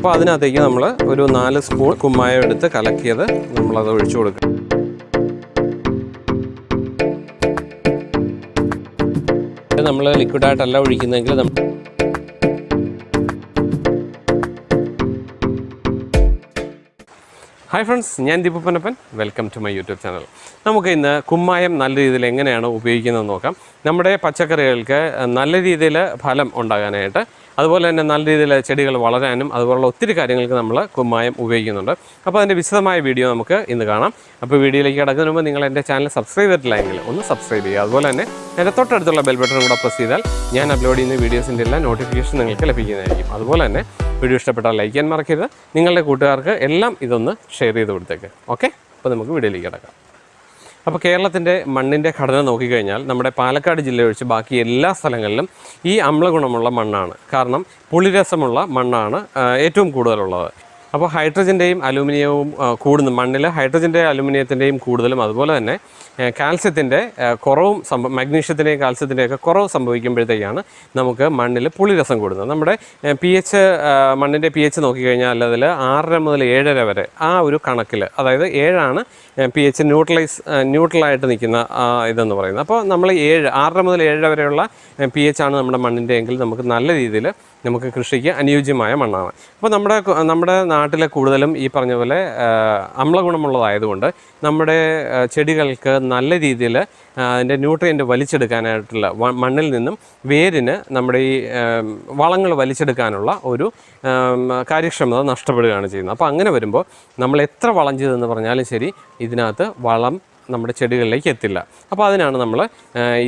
അപ്പോൾ അതിനകത്തേക്ക് നമ്മൾ ഒരു നാല് സ്പൂൺ കുമ്മായം എടുത്ത് കലക്കിയത് നമ്മളത് ഒഴിച്ചു കൊടുക്കുക നമ്മൾ ലിക്വിഡായിട്ടല്ല ഒഴിക്കുന്നതെങ്കിൽ നമ്മൾ ഹായ് ഫ്രണ്ട്സ് ഞാൻ Deepu Panappan welcome to my YouTube channel നമുക്ക് ഇന്ന് കുമ്മായം നല്ല രീതിയിൽ എങ്ങനെയാണ് ഉപയോഗിക്കുന്നത് നോക്കാം. നമ്മുടെ പച്ചക്കറികൾക്ക് നല്ല രീതിയിൽ ഫലം ഉണ്ടാകാനായിട്ട് അതുപോലെ തന്നെ നല്ല രീതിയിൽ ചെടികൾ വളരാനും അതുപോലുള്ള ഒത്തിരി കാര്യങ്ങൾക്ക് നമ്മൾ കുമ്മായം ഉപയോഗിക്കുന്നുണ്ട്. അപ്പോൾ അതിന്റെ വിശദമായ വീഡിയോ നമുക്ക് ഇന്ന് കാണാം. അപ്പോൾ വീഡിയോയിലേക്ക് കിടക്കുന്നതിന് മുമ്പ് നിങ്ങൾ എന്റെ ചാനൽ സബ്സ്ക്രൈബ് ചെയ്തിട്ടില്ലെങ്കിൽ ഒന്ന് സബ്സ്ക്രൈബ് ചെയ്യുക. അതുപോലെ തന്നെ എന്റെ തൊട്ടടുത്തുള്ള ബെൽ ബട്ടൺ കൂടെ പ്രസ് ചെയ്താൽ ഞാൻ അപ്ലോഡ് ചെയ്യുന്ന വീഡിയോസിന്റെ എല്ലാ നോട്ടിഫിക്കേഷൻ നിങ്ങൾക്ക് ലഭിക്കുന്നതായിരിക്കും. അതുപോലെ തന്നെ വീഡിയോ ഇഷ്ടപ്പെട്ടാൽ ലൈക്ക് ചെയ്യാൻ മറക്കരുത്. നിങ്ങളുടെ കൂട്ടുകാർക്ക് എല്ലാം ഇതൊന്ന് ഷെയർ ചെയ്ത് കൊടുത്തേക്ക്. ഓക്കെ അപ്പോൾ നമുക്ക് വീഡിയോയിലേക്ക് കിടക്കാം. അപ്പോൾ കേരളത്തിന്റെ മണ്ണിന്റെ ഘടന നോക്കിക്കഴിഞ്ഞാൽ നമ്മുടെ പാലക്കാട് ജില്ല ഒഴിച്ച് ബാക്കി എല്ലാ സ്ഥലങ്ങളിലും ഈ അമ്ലഗുണമുള്ള മണ്ണാണ്. കാരണം പുളിരസമുള്ള മണ്ണാണ് ഏറ്റവും കൂടുതലുള്ളത്. അപ്പോൾ ഹൈഡ്രജന്റെയും അലൂമിനിയവും കൂടുന്നു മണ്ണിൽ ഹൈഡ്രജന്റെ അലൂമിനിയത്തിന്റെയും കൂടുതലും അതുപോലെ തന്നെ കാൽസ്യത്തിന്റെ കുറവും സംഭവം മഗ്നീഷ്യത്തിന്റെയും കാൽസ്യത്തിന്റെയൊക്കെ കുറവ് സംഭവിക്കുമ്പോഴത്തേക്കാണ് നമുക്ക് മണ്ണിൽ പുളിരസം കൂടുന്നത്. നമ്മുടെ പി എച്ച് മണ്ണിന്റെ പി എച്ച് നോക്കിക്കഴിഞ്ഞാൽ അതിൽ ആറര മുതൽ ഏഴര വരെ ആ ഒരു കണക്കിൽ അതായത് ഏഴാണ് പി എച്ച് ന്യൂട്രലൈസ് ന്യൂട്രലായിട്ട് നിൽക്കുന്ന ഇതെന്ന് പറയുന്നത്. അപ്പോൾ നമ്മൾ ഏഴ് ആറര മുതൽ ഏഴര വരെയുള്ള പി എച്ച് ആണ് നമ്മുടെ മണ്ണിന്റെ എങ്കിൽ നമുക്ക് നല്ല രീതിയിൽ നമുക്ക് കൃഷിക്ക് അനുയോജ്യമായ മണ്ണാണ്. അപ്പോൾ നമ്മുടെ നമ്മുടെ നാട്ടിലെ കൂടുതലും ഈ പറഞ്ഞ പോലെ അമ്ലഗുണമുള്ളതായതുകൊണ്ട് നമ്മുടെ ചെടികൾക്ക് നല്ല രീതിയിൽ അതിന്റെ ന്യൂട്രിയന്റ് വലിച്ചെടുക്കാനായിട്ടുള്ള മണ്ണിൽ നിന്നും വേരിന് നമ്മുടെ ഈ വളങ്ങൾ വലിച്ചെടുക്കാനുള്ള ഒരു കാര്യക്ഷമത നഷ്ടപ്പെടുകയാണ് ചെയ്യുന്നത്. അപ്പോൾ അങ്ങനെ വരുമ്പോൾ നമ്മൾ എത്ര വളം ചെയ്തെന്ന് പറഞ്ഞാലും ശരി ഇതിനകത്ത് വളം നമ്മുടെ ചെടികളിലേക്ക് എത്തില്ല. അപ്പോൾ അതിനാണ് നമ്മൾ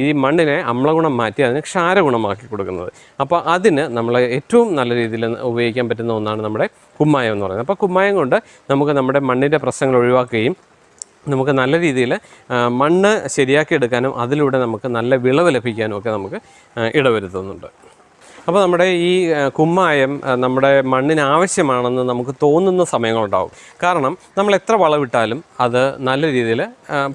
ഈ മണ്ണിനെ അമ്ലഗുണം മാറ്റി അതിനെ ക്ഷാരഗുണമാക്കി കൊടുക്കുന്നത്. അപ്പോൾ അതിന് നമ്മൾ ഏറ്റവും നല്ല രീതിയിൽ ഉപയോഗിക്കാൻ പറ്റുന്ന ഒന്നാണ് നമ്മുടെ കുമ്മായം എന്ന് പറയുന്നത്. അപ്പോൾ കുമ്മായം കൊണ്ട് നമുക്ക് നമ്മുടെ മണ്ണിന്റെ പ്രശ്നങ്ങൾ ഒഴിവാക്കുകയും നമുക്ക് നല്ല രീതിയിൽ മണ്ണ് ശരിയാക്കി എടുക്കാനും അതിലൂടെ നമുക്ക് നല്ല വിളവ് ലഭിക്കാനും ഒക്കെ നമുക്ക് ഇടവരുത്തുന്നുണ്ട്. അപ്പോൾ നമ്മുടെ ഈ കുമ്മായം നമ്മുടെ മണ്ണിന് ആവശ്യമാണെന്ന് നമുക്ക് തോന്നുന്ന സമയങ്ങളുണ്ടാവും. കാരണം നമ്മൾ എത്ര വളവിട്ടാലും അത് നല്ല രീതിയിൽ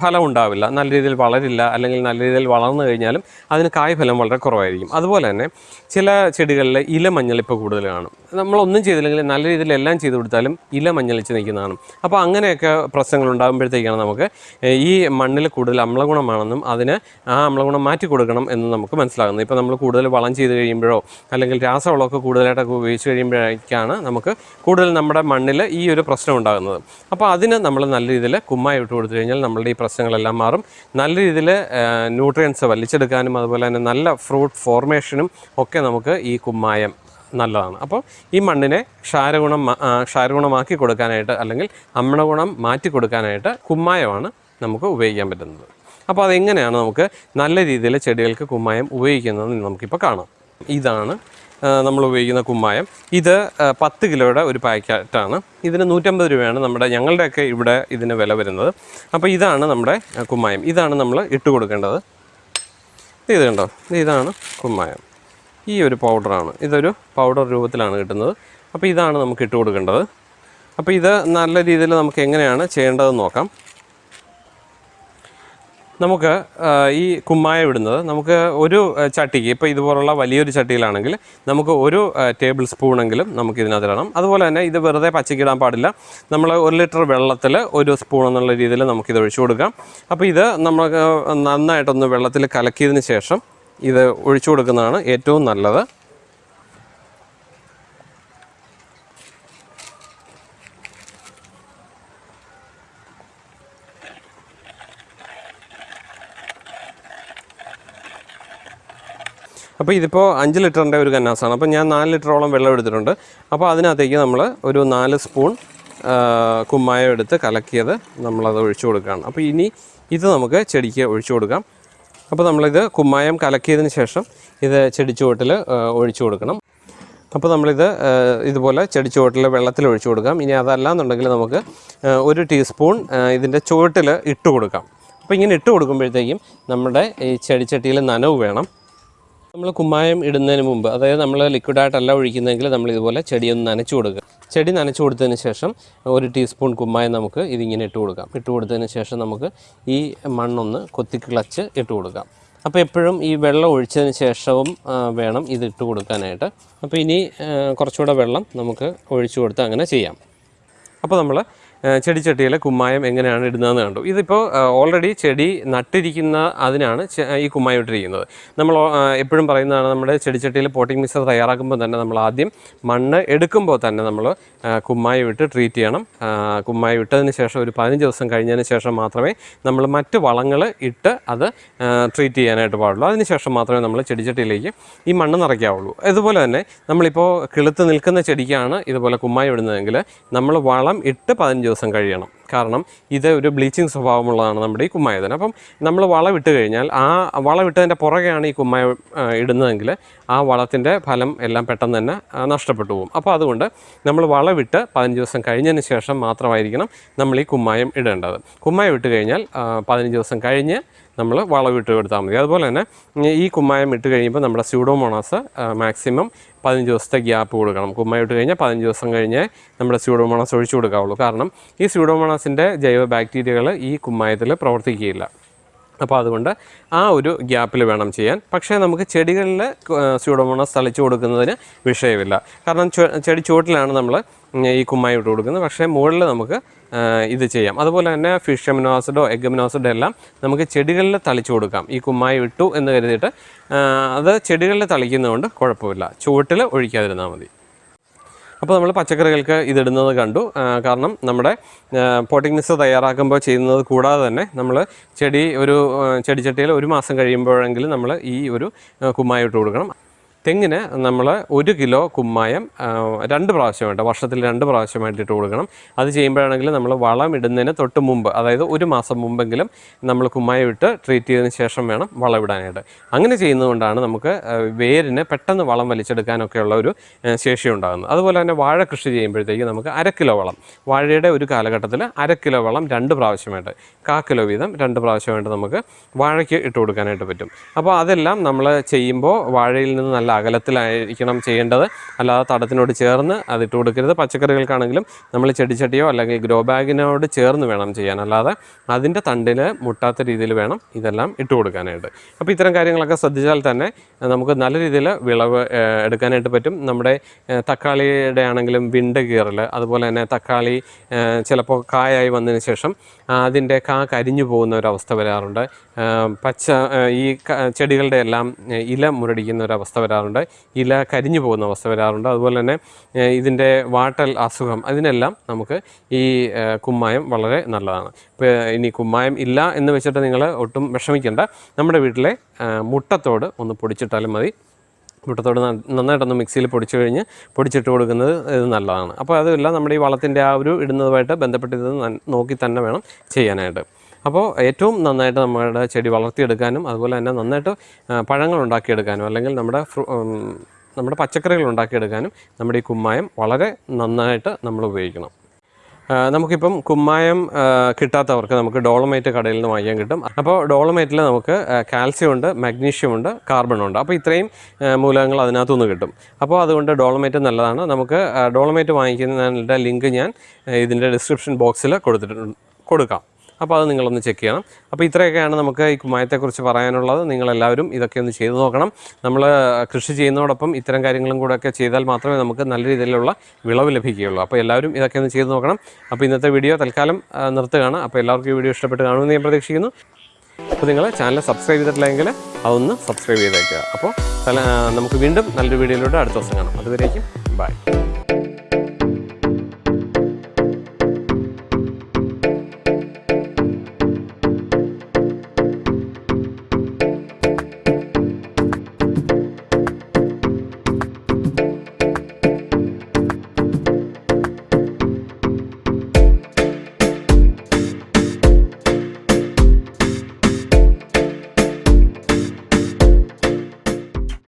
ഫലം ഉണ്ടാവില്ല. നല്ല രീതിയിൽ വളരില്ല അല്ലെങ്കിൽ നല്ല രീതിയിൽ വളർന്നു കഴിഞ്ഞാലും അതിന് കായ്ഫലം വളരെ കുറവായിരിക്കും. അതുപോലെ തന്നെ ചില ചെടികളിൽ ഇല മഞ്ഞളിപ്പ് കൂടുതൽ കാണും. നമ്മളൊന്നും ചെയ്തില്ലെങ്കിൽ നല്ല രീതിയിൽ എല്ലാം ചെയ്തു കൊടുത്താലും ഇല മഞ്ഞളിച്ച് നിൽക്കുന്നതാണ്. അപ്പോൾ അങ്ങനെയൊക്കെ പ്രശ്നങ്ങൾ ഉണ്ടാകുമ്പോഴത്തേക്കാണ് നമുക്ക് ഈ മണ്ണിൽ കൂടുതൽ അമ്ലഗുണമാണെന്നും അതിന് ആ അമ്ലഗുണം മാറ്റി കൊടുക്കണം എന്ന് നമുക്ക് മനസ്സിലാകുന്നത്. ഇപ്പോൾ നമ്മൾ കൂടുതൽ വളം ചെയ്ത് കഴിയുമ്പോഴോ അല്ലെങ്കിൽ രാസവളമൊക്കെ കൂടുതലായിട്ടൊക്കെ ഉപയോഗിച്ച് കഴിയുമ്പോഴേക്കാണ് നമുക്ക് കൂടുതൽ നമ്മുടെ മണ്ണിൽ ഈ ഒരു പ്രശ്നം ഉണ്ടാകുന്നത്. അപ്പോൾ അതിന് നമ്മൾ നല്ല രീതിയിൽ കുമ്മായി ഇട്ട് കൊടുത്തു കഴിഞ്ഞാൽ നമ്മളുടെ ഈ പ്രശ്നങ്ങളെല്ലാം മാറും. നല്ല രീതിയിൽ ന്യൂട്രിയൻസ് വലിച്ചെടുക്കാനും അതുപോലെ തന്നെ നല്ല ഫ്രൂട്ട് ഫോർമേഷനും ഒക്കെ നമുക്ക് ഈ കുമ്മായം നല്ലതാണ്. അപ്പോൾ ഈ മണ്ണിനെ ക്ഷാരഗുണം ക്ഷാരഗുണമാക്കി കൊടുക്കാനായിട്ട് അല്ലെങ്കിൽ അമ്ലഗുണം മാറ്റി കൊടുക്കാനായിട്ട് കുമ്മായമാണ് നമുക്ക് ഉപയോഗിക്കാൻ പറ്റുന്നത്. അപ്പോൾ അതെങ്ങനെയാണ് നമുക്ക് നല്ല രീതിയിൽ ചെടികൾക്ക് കുമ്മായം ഉപയോഗിക്കുന്നതെന്ന് നമുക്കിപ്പോൾ കാണാം. ഇതാണ് നമ്മൾ ഉപയോഗിക്കുന്ന കുമ്മായം. ഇത് പത്ത് കിലോയുടെ ഒരു പാക്കറ്റാണ്. ഇതിന് നൂറ്റമ്പത് രൂപയാണ് നമ്മുടെ ഞങ്ങളുടെയൊക്കെ ഇവിടെ ഇതിന് വില വരുന്നത്. അപ്പോൾ ഇതാണ് നമ്മുടെ കുമ്മായം. ഇതാണ് നമ്മൾ ഇട്ട് കൊടുക്കേണ്ടത്. ഇത് കണ്ടോ? ഇതാണ് കുമ്മായം. ഈ ഒരു പൗഡറാണ്. ഇതൊരു പൗഡർ രൂപത്തിലാണ് കിട്ടുന്നത്. അപ്പോൾ ഇതാണ് നമുക്ക് ഇട്ട് കൊടുക്കേണ്ടത്. അപ്പോൾ ഇത് നല്ല രീതിയിൽ നമുക്ക് എങ്ങനെയാണ് ചെയ്യേണ്ടതെന്ന് നോക്കാം. നമുക്ക് ഈ കുമ്മായ ഇടുന്നത് നമുക്ക് ഒരു ചട്ടിക്ക് ഇപ്പോൾ ഇതുപോലുള്ള വലിയൊരു ചട്ടിയിലാണെങ്കിൽ നമുക്ക് ഒരു ടേബിൾ സ്പൂണെങ്കിലും നമുക്ക് ഇതിനകത്ത് ഇടണം. അതുപോലെ തന്നെ ഇത് വെറുതെ പച്ചക്കിടാൻ പാടില്ല. നമ്മൾ ഒരു ലിറ്റർ വെള്ളത്തിൽ ഒരു സ്പൂൺ എന്നുള്ള രീതിയിൽ നമുക്കിത് ഒഴിച്ചു കൊടുക്കാം. അപ്പോൾ ഇത് നമുക്ക് നന്നായിട്ടൊന്ന് വെള്ളത്തിൽ കലക്കിയതിന് ശേഷം ഇത് ഒഴിച്ചു കൊടുക്കുന്നതാണ് ഏറ്റവും നല്ലത്. അപ്പോൾ ഇതിപ്പോൾ അഞ്ച് ലിറ്ററിന്റെ ഒരു കന്നാസാണ്. അപ്പോൾ ഞാൻ നാല് ലിറ്ററോളം വെള്ളം എടുത്തിട്ടുണ്ട്. അപ്പോൾ അതിനകത്തേക്ക് നമ്മൾ ഒരു നാല് സ്പൂൺ കുമ്മായം എടുത്ത് കലക്കിയത് നമ്മളത് ഒഴിച്ചു കൊടുക്കുകയാണ്. അപ്പോൾ ഇനി ഇത് നമുക്ക് ചെടിക്ക് ഒഴിച്ചു കൊടുക്കാം. അപ്പോൾ നമ്മളിത് കുമ്മായം കലക്കിയതിന് ശേഷം ഇത് ചെടിച്ചുവട്ടിൽ ഒഴിച്ചു കൊടുക്കണം. അപ്പോൾ നമ്മളിത് ഇതുപോലെ ചെടിച്ചുവട്ടിൽ വെള്ളത്തിൽ ഒഴിച്ചു കൊടുക്കാം. ഇനി അതല്ല എന്നുണ്ടെങ്കിൽ നമുക്ക് ഒരു ടീസ്പൂൺ ഇതിന്റെ ചുവട്ടിൽ ഇട്ട് കൊടുക്കാം. അപ്പോൾ ഇങ്ങനെ ഇട്ട് കൊടുക്കുമ്പോഴത്തേക്കും നമ്മുടെ ഈ ചെടിച്ചട്ടിയിൽ നനവ് വേണം. നമ്മൾ കുമ്മായം ഇടുന്നതിന് മുമ്പ് അതായത് നമ്മൾ ലിക്വിഡായിട്ടല്ല ഒഴിക്കുന്നതെങ്കിൽ നമ്മൾ ഇതുപോലെ ചെടിയൊന്ന് നനച്ചു കൊടുക്കുക. ചെടി നനച്ചു കൊടുത്തതിന് ശേഷം ഒരു ടീസ്പൂൺ കുമ്മായം നമുക്ക് ഇതിങ്ങനെ ഇട്ട് കൊടുക്കാം. ഇട്ട് കൊടുത്തതിന് ശേഷം നമുക്ക് ഈ മണ്ണൊന്ന് കൊത്തി കിളച്ച് ഇട്ട് കൊടുക്കാം. അപ്പോൾ എപ്പോഴും ഈ വെള്ളം ഒഴിച്ചതിന് ശേഷവും വേണം ഇത് ഇട്ട് കൊടുക്കാനായിട്ട്. അപ്പോൾ ഇനി കുറച്ചുകൂടെ വെള്ളം നമുക്ക് ഒഴിച്ചു കൊടുത്ത് അങ്ങനെ ചെയ്യാം. അപ്പോൾ നമ്മൾ ചെടിച്ചട്ടിയിൽ കുമ്മായം എങ്ങനെയാണ് ഇടുന്നതെന്ന് കണ്ടു. ഇതിപ്പോൾ ഓൾറെഡി ചെടി നട്ടിരിക്കുന്ന അതിനാണ് ഈ കുമ്മായം ഇട്ടിരിക്കുന്നത്. നമ്മൾ എപ്പോഴും പറയുന്നതാണ് നമ്മുടെ ചെടിച്ചട്ടിയിൽ പോട്ടിംഗ് മിക്സർ തയ്യാറാക്കുമ്പോൾ തന്നെ നമ്മൾ ആദ്യം മണ്ണ് എടുക്കുമ്പോൾ തന്നെ നമ്മൾ കുമ്മായം ഇട്ട് ട്രീറ്റ് ചെയ്യണം. കുമ്മായം ഇട്ടതിന് ശേഷം ഒരു പതിനഞ്ച് ദിവസം കഴിഞ്ഞതിന് ശേഷം മാത്രമേ നമ്മൾ മറ്റ് വളങ്ങൾ ഇട്ട് അത് ട്രീറ്റ് ചെയ്യാനായിട്ട് പാടുള്ളൂ. അതിനുശേഷം മാത്രമേ നമ്മൾ ചെടിച്ചട്ടിയിലേക്ക് ഈ മണ്ണ് നിറയ്ക്കാവുള്ളൂ. അതുപോലെ തന്നെ നമ്മളിപ്പോൾ കിളുത്ത് നിൽക്കുന്ന ചെടിക്കാണ് ഇതുപോലെ കുമ്മായം ഇടുന്നതെങ്കിൽ നമ്മൾ വളം ഇട്ട് പതിനഞ്ച് ദിവസം കഴിയണം. കാരണം ഇത് ഒരു ബ്ലീച്ചിങ് സ്വഭാവമുള്ളതാണ് നമ്മുടെ ഈ കുമ്മായതിന് അപ്പം നമ്മൾ വളം ഇട്ട് കഴിഞ്ഞാൽ ആ വളം ഇട്ടതിന്റെ പുറകെയാണ് ഈ കുമ്മായ ഇടുന്നതെങ്കിൽ ആ വളത്തിന്റെ ഫലം എല്ലാം പെട്ടെന്ന് തന്നെ നഷ്ടപ്പെട്ടു പോകും. അപ്പോൾ അതുകൊണ്ട് നമ്മൾ വളവിട്ട് പതിനഞ്ച് ദിവസം കഴിഞ്ഞതിന് ശേഷം മാത്രമായിരിക്കണം നമ്മൾ ഈ കുമ്മായം ഇടേണ്ടത്. കുമ്മായം ഇട്ട് കഴിഞ്ഞാൽ പതിനഞ്ച് ദിവസം കഴിഞ്ഞ് നമ്മൾ വളവിട്ട് കൊടുത്താൽ മതി. അതുപോലെ തന്നെ ഈ കുമ്മായം ഇട്ട് കഴിയുമ്പോൾ നമ്മുടെ സ്യൂഡോമോണാസ് മാക്സിമം പതിനഞ്ച് ദിവസത്തെ ഗ്യാപ്പ് കൊടുക്കണം. കുമ്മായം ഇട്ട് കഴിഞ്ഞാൽ പതിനഞ്ച് ദിവസം കഴിഞ്ഞേ നമ്മുടെ സ്യൂഡോമോണാസ് ഒഴിച്ചു കൊടുക്കാവുള്ളൂ. കാരണം ഈ സ്യൂഡോമോണാസിന്റെ ജൈവ ബാക്ടീരിയകൾ ഈ കുമ്മായത്തിൽ പ്രവർത്തിക്കുകയില്ല. അപ്പോൾ അതുകൊണ്ട് ആ ഒരു ഗ്യാപ്പിൽ വേണം ചെയ്യാൻ. പക്ഷേ നമുക്ക് ചെടികളിൽ സ്യൂഡോമോണസ് തളിച്ചു കൊടുക്കുന്നതിന് വിഷയമില്ല. കാരണം ചെടി ചുവട്ടിലാണ് നമ്മൾ ഈ കുമ്മായി ഇട്ട് കൊടുക്കുന്നത്. പക്ഷേ മുകളിൽ നമുക്ക് ഇത് ചെയ്യാം. അതുപോലെ തന്നെ ഫിഷ് അമിനോസിഡോ എഗ് അമിനോസിഡോ എല്ലാം നമുക്ക് ചെടികളിൽ തളിച്ചു കൊടുക്കാം. ഈ കുമ്മായി ഇട്ടു എന്ന് കരുതിയിട്ട് അത് ചെടികളിൽ തളിക്കുന്നതുകൊണ്ട് കുഴപ്പമില്ല. ചുവട്ടിൽ ഒഴിക്കാതിരുന്നാൽ മതി. അപ്പോൾ നമ്മൾ പച്ചക്കറികൾക്ക് ഇതിടുന്നത് കണ്ടു. കാരണം നമ്മുടെ പോട്ടിംഗ് മിക്സ് തയ്യാറാക്കുമ്പോൾ ചെയ്യുന്നത് കൂടാതെ തന്നെ നമ്മൾ ചെടി ഒരു ചെടിച്ചട്ടിയിൽ ഒരു മാസം കഴിയുമ്പോഴെങ്കിലും നമ്മൾ ഈ ഒരു കുമ്മായിട്ട് കൊടുക്കണം. തെങ്ങിന് നമ്മൾ ഒരു കിലോ കുമ്മായം രണ്ട് പ്രാവശ്യം വേണ്ട വർഷത്തിൽ രണ്ട് പ്രാവശ്യമായിട്ട് ഇട്ട് കൊടുക്കണം. അത് ചെയ്യുമ്പോഴാണെങ്കിൽ നമ്മൾ വളം ഇടുന്നതിന് തൊട്ട് മുമ്പ് അതായത് ഒരു മാസം മുമ്പെങ്കിലും നമ്മൾ കുമ്മായം ഇട്ട് ട്രീറ്റ് ചെയ്തതിന് ശേഷം വേണം വളം ഇടാനായിട്ട്. അങ്ങനെ ചെയ്യുന്നതുകൊണ്ടാണ് നമുക്ക് വേരിന് പെട്ടെന്ന് വളം വലിച്ചെടുക്കാനൊക്കെയുള്ള ഒരു ശേഷി ഉണ്ടാകുന്നത്. അതുപോലെ തന്നെ വാഴ കൃഷി ചെയ്യുമ്പോഴത്തേക്ക് നമുക്ക് അര കിലോ വളം വാഴയുടെ ഒരു കാലഘട്ടത്തിൽ അര കിലോ വളം രണ്ട് പ്രാവശ്യമായിട്ട് കാ കിലോ വീതം രണ്ട് പ്രാവശ്യമായിട്ട് നമുക്ക് വാഴയ്ക്ക് ഇട്ട് കൊടുക്കാനായിട്ട് പറ്റും. അപ്പോൾ അതെല്ലാം നമ്മൾ ചെയ്യുമ്പോൾ വാഴയിൽ നിന്ന് നല്ല അകലത്തിലായിരിക്കണം ചെയ്യേണ്ടത്. അല്ലാതെ തടത്തിനോട് ചേർന്ന് അതിട്ട് കൊടുക്കരുത്. പച്ചക്കറികൾക്കാണെങ്കിലും നമ്മൾ ചെടിച്ചട്ടിയോ അല്ലെങ്കിൽ ഗ്രോ ബാഗിനോട് ചേർന്ന് വേണം ചെയ്യാൻ. അല്ലാതെ അതിന്റെ തണ്ടിൽ മുട്ടാത്ത രീതിയിൽ വേണം ഇതെല്ലാം ഇട്ട് കൊടുക്കാനായിട്ട്. അപ്പോൾ ഇത്തരം കാര്യങ്ങളൊക്കെ ശ്രദ്ധിച്ചാൽ തന്നെ നമുക്ക് നല്ല രീതിയിൽ വിളവ് എടുക്കാനായിട്ട് പറ്റും. നമ്മുടെ തക്കാളിയുടെ ആണെങ്കിലും വിണ്ട് കീറൽ അതുപോലെ തന്നെ തക്കാളി ചിലപ്പോൾ കായായി വന്നതിന് ശേഷം അതിന്റെ കാ കരിഞ്ഞു പോകുന്ന ഒരവസ്ഥ വരാറുണ്ട്. പച്ച ഈ ചെടികളുടെ എല്ലാം ഇല മുരടിക്കുന്ന ഒരവസ്ഥ വരാറുണ്ട്. ഇല കരിഞ്ഞു പോകുന്ന അവസ്ഥ വരാറുണ്ട്. അതുപോലെ തന്നെ ഇതിന്റെ വാട്ടൽ അസുഖം അതിനെല്ലാം നമുക്ക് ഈ കുമ്മായം വളരെ നല്ലതാണ്. ഇപ്പോൾ ഇനി കുമ്മായം ഇല്ല എന്ന് വെച്ചിട്ട് നിങ്ങൾ ഒട്ടും വിഷമിക്കേണ്ട. നമ്മുടെ വീട്ടിലെ മുട്ടത്തോട് ഒന്ന് പൊടിച്ചിട്ടാലും മതി. മുട്ടത്തോട് നന്നായിട്ടൊന്ന് മിക്സിയിൽ പൊടിച്ചു കഴിഞ്ഞ് പൊടിച്ചിട്ട് കൊടുക്കുന്നത് ഇത് നല്ലതാണ്. അപ്പോൾ അതുമില്ല നമ്മുടെ ഈ വളത്തിന്റെ ആ ഒരു ഇടുന്നതുമായിട്ട് ബന്ധപ്പെട്ട് ഇത് നോക്കി തന്നെ വേണം ചെയ്യാനായിട്ട്. അപ്പോൾ ഏറ്റവും നന്നായിട്ട് നമ്മുടെ ചെടി വളർത്തിയെടുക്കാനും അതുപോലെ തന്നെ നന്നായിട്ട് പഴങ്ങൾ ഉണ്ടാക്കിയെടുക്കാനും അല്ലെങ്കിൽ നമ്മുടെ നമ്മുടെ പച്ചക്കറികൾ ഉണ്ടാക്കിയെടുക്കാനും നമ്മുടെ ഈ കുമ്മായം വളരെ നന്നായിട്ട് നമ്മൾ ഉപയോഗിക്കണം. നമുക്കിപ്പം കുമ്മായം കിട്ടാത്തവർക്ക് നമുക്ക് ഡോളമൈറ്റ് കടയിൽ നിന്ന് വാങ്ങിക്കാൻ കിട്ടും. അപ്പോൾ ഡോളമൈറ്റിൽ നമുക്ക് കാൽസ്യം ഉണ്ട് മഗ്നീഷ്യം ഉണ്ട് കാർബൺ ഉണ്ട്. അപ്പോൾ ഇത്രയും മൂലകങ്ങൾ അതിനകത്തുനിന്ന് കിട്ടും. അപ്പോൾ അതുകൊണ്ട് ഡോളമൈറ്റ് നല്ലതാണ്. നമുക്ക് ഡോളമേറ്റ് വാങ്ങിക്കുന്നതിന്റെ ലിങ്ക് ഞാൻ ഇതിന്റെ ഡിസ്ക്രിപ്ഷൻ ബോക്സിൽ കൊടുത്തിട്ടുണ്ട് കൊടുക്കാം. അപ്പോൾ അത് നിങ്ങളൊന്ന് ചെക്ക് ചെയ്യണം. അപ്പോൾ ഇത്രയൊക്കെയാണ് നമുക്ക് ഈ കുമ്മായത്തെക്കുറിച്ച് പറയാനുള്ളത്. നിങ്ങളെല്ലാവരും ഇതൊക്കെ ഒന്ന് ചെയ്തു നോക്കണം. നമ്മൾ കൃഷി ചെയ്യുന്നതോടൊപ്പം ഇത്തരം കാര്യങ്ങളും കൂടെ ഒക്കെ ചെയ്താൽ മാത്രമേ നമുക്ക് നല്ല രീതിയിലുള്ള വിളവ് ലഭിക്കുകയുള്ളൂ. അപ്പോൾ എല്ലാവരും ഇതൊക്കെ ഒന്ന് ചെയ്തു നോക്കണം. അപ്പോൾ ഇന്നത്തെ വീഡിയോ തൽക്കാലം നിർത്തുകയാണ്. അപ്പോൾ എല്ലാവർക്കും ഈ വീഡിയോ ഇഷ്ടപ്പെട്ട് കാണുമെന്ന് ഞാൻ പ്രതീക്ഷിക്കുന്നു. അപ്പോൾ നിങ്ങൾ ചാനൽ സബ്സ്ക്രൈബ് ചെയ്തിട്ടില്ലെങ്കിൽ അതൊന്ന് സബ്സ്ക്രൈബ് ചെയ്തേക്കുക. അപ്പോൾ നമുക്ക് വീണ്ടും നല്ലൊരു വീഡിയോയിലൂടെ അടുത്ത ദിവസം കാണാം. അതുവരേക്കും ബൈ.